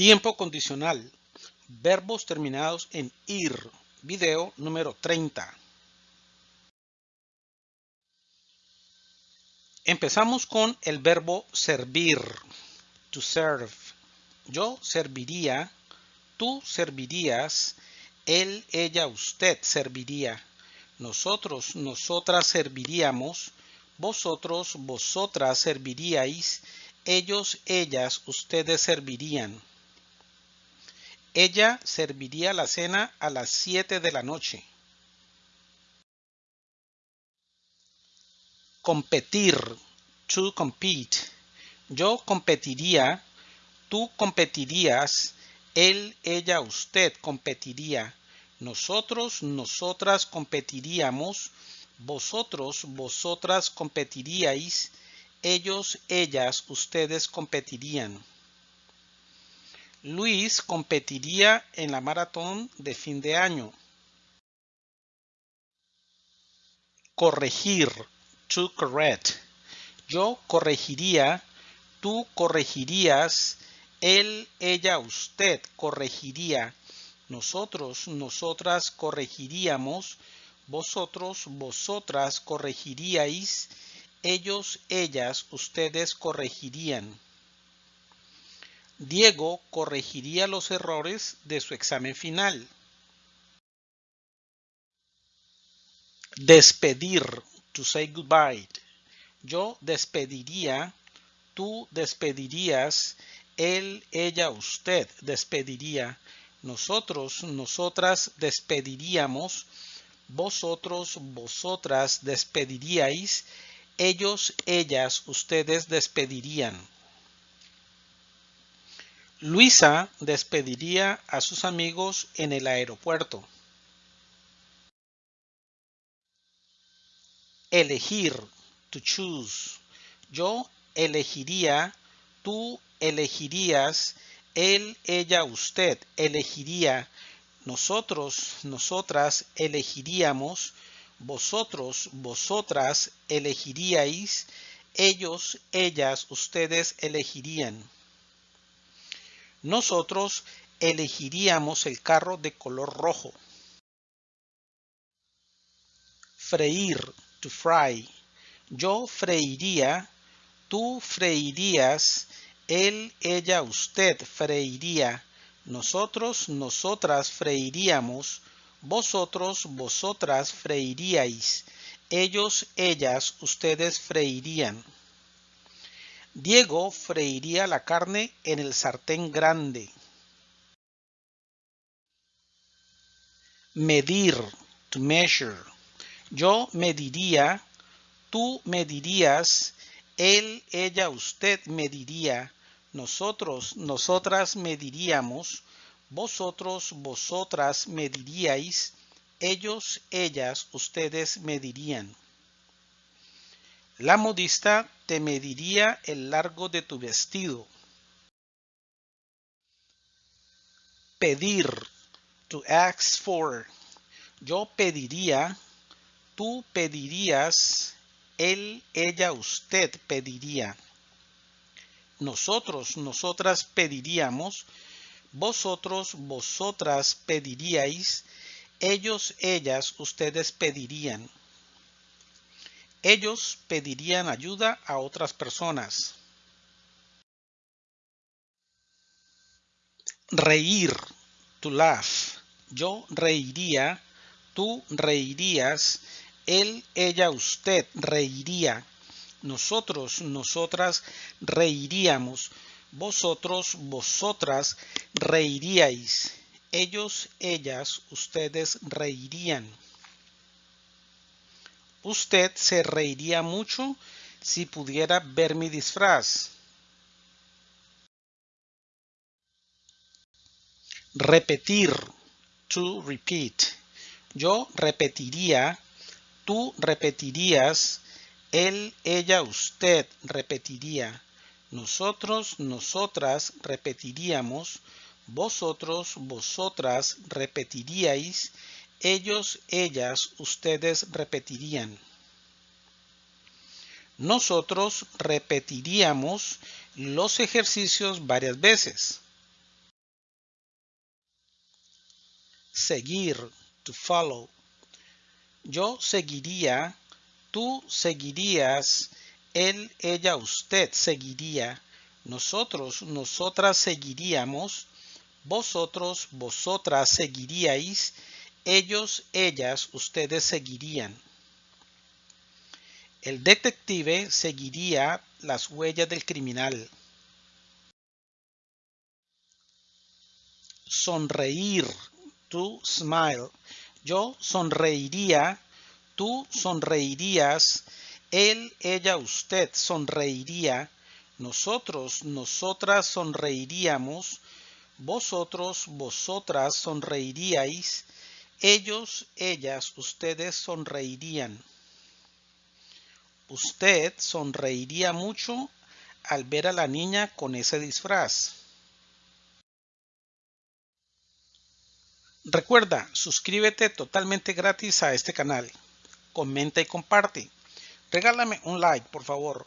Tiempo condicional. Verbos terminados en ir. Video número 30. Empezamos con el verbo servir. To serve. Yo serviría. Tú servirías. Él, ella, usted serviría. Nosotros, nosotras serviríamos. Vosotros, vosotras serviríais. Ellos, ellas, ustedes servirían. Ella serviría la cena a las 7 de la noche. Competir. To compete. Yo competiría. Tú competirías. Él, ella, usted competiría. Nosotros, nosotras competiríamos. Vosotros, vosotras competiríais. Ellos, ellas, ustedes competirían. Luis competiría en la maratón de fin de año. Corregir. To correct. Yo corregiría. Tú corregirías. Él, ella, usted corregiría. Nosotros, nosotras corregiríamos. Vosotros, vosotras corregiríais. Ellos, ellas, ustedes corregirían. Diego corregiría los errores de su examen final. Despedir, to say goodbye. Yo despediría, tú despedirías, él, ella, usted despediría. Nosotros, nosotras despediríamos. Vosotros, vosotras despediríais. Ellos, ellas, ustedes despedirían. Luisa despediría a sus amigos en el aeropuerto. Elegir, to choose. Yo elegiría, tú elegirías, él, ella, usted elegiría, nosotros, nosotras elegiríamos, vosotros, vosotras elegiríais, ellos, ellas, ustedes elegirían. Nosotros elegiríamos el carro de color rojo. Freír, to fry. Yo freiría, tú freirías, él, ella, usted freiría. Nosotros, nosotras freiríamos, vosotros, vosotras freiríais. Ellos, ellas, ustedes freirían. Diego freiría la carne en el sartén grande. Medir, to measure. Yo mediría, tú medirías, él, ella, usted mediría, nosotros, nosotras mediríamos, vosotros, vosotras mediríais, ellos, ellas, ustedes medirían. La modista te mediría el largo de tu vestido. Pedir, to ask for. Yo pediría, tú pedirías, él, ella, usted pediría. Nosotros, nosotras pediríamos, vosotros, vosotras pediríais, ellos, ellas, ustedes pedirían ellos pedirían ayuda a otras personas. Reír, to laugh. Yo reiría, tú reirías, él, ella, usted reiría. Nosotros, nosotras reiríamos. Vosotros, vosotras reiríais. Ellos, ellas, ustedes reirían. Usted se reiría mucho si pudiera ver mi disfraz. Repetir. To repeat. Yo repetiría. Tú repetirías. Él, ella, usted repetiría. Nosotros, nosotras repetiríamos. Vosotros, vosotras repetiríais ellos, ellas, ustedes repetirían. Nosotros repetiríamos los ejercicios varias veces. seguir, to follow. Yo seguiría, tú seguirías, él, ella, usted seguiría, nosotros, nosotras seguiríamos, vosotros, vosotras seguiríais, ellos, ellas, ustedes seguirían. El detective seguiría las huellas del criminal. Sonreír, to smile. Yo sonreiría, tú sonreirías, él, ella, usted sonreiría, nosotros, nosotras sonreiríamos, vosotros, vosotras sonreiríais, ellos, ellas, ustedes sonreirían. Usted sonreiría mucho al ver a la niña con ese disfraz. Recuerda, suscríbete totalmente gratis a este canal. Comenta y comparte. Regálame un like, por favor.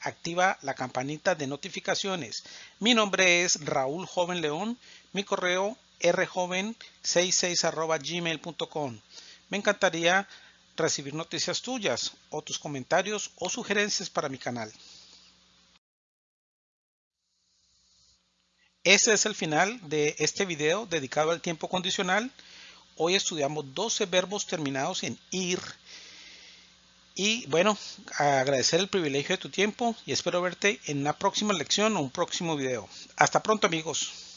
Activa la campanita de notificaciones. Mi nombre es Raúl Joven León. Mi correo rjoven66 gmail.com. Me encantaría recibir noticias tuyas o tus comentarios o sugerencias para mi canal. Este es el final de este video dedicado al tiempo condicional. Hoy estudiamos 12 verbos terminados en ir. Y bueno, agradecer el privilegio de tu tiempo y espero verte en una próxima lección o un próximo video. Hasta pronto amigos.